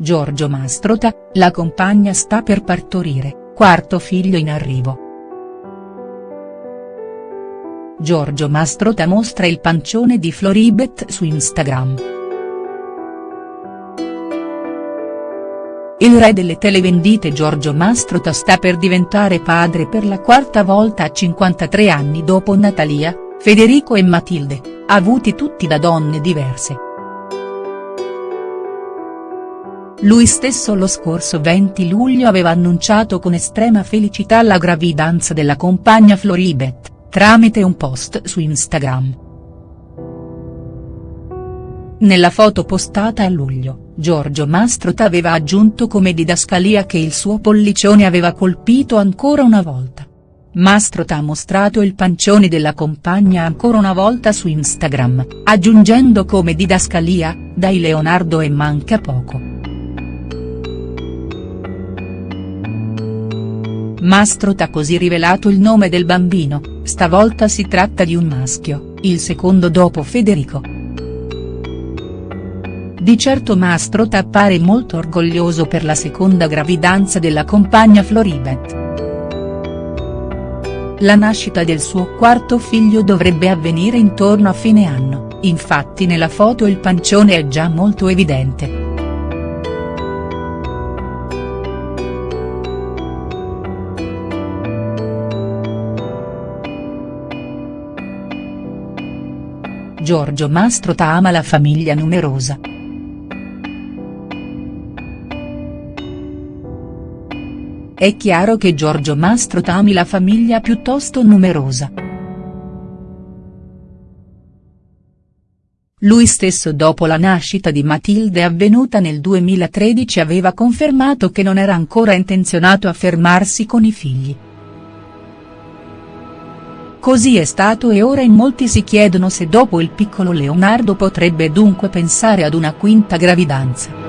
Giorgio Mastrota, la compagna sta per partorire, quarto figlio in arrivo. Giorgio Mastrota mostra il pancione di Floribet su Instagram. Il re delle televendite Giorgio Mastrota sta per diventare padre per la quarta volta a 53 anni dopo Natalia, Federico e Matilde, avuti tutti da donne diverse. Lui stesso lo scorso 20 luglio aveva annunciato con estrema felicità la gravidanza della compagna Floribet tramite un post su Instagram. Nella foto postata a luglio, Giorgio Mastrota aveva aggiunto come didascalia che il suo pollicione aveva colpito ancora una volta. Mastrota ha mostrato il pancione della compagna ancora una volta su Instagram, aggiungendo come didascalia, dai Leonardo e manca poco. Mastrot ha così rivelato il nome del bambino, stavolta si tratta di un maschio, il secondo dopo Federico. Di certo Mastrot appare molto orgoglioso per la seconda gravidanza della compagna Floribet. La nascita del suo quarto figlio dovrebbe avvenire intorno a fine anno, infatti nella foto il pancione è già molto evidente. Giorgio Mastrota ama la famiglia numerosa. È chiaro che Giorgio Mastrota ami la famiglia piuttosto numerosa. Lui stesso dopo la nascita di Matilde avvenuta nel 2013 aveva confermato che non era ancora intenzionato a fermarsi con i figli. Così è stato e ora in molti si chiedono se dopo il piccolo Leonardo potrebbe dunque pensare ad una quinta gravidanza.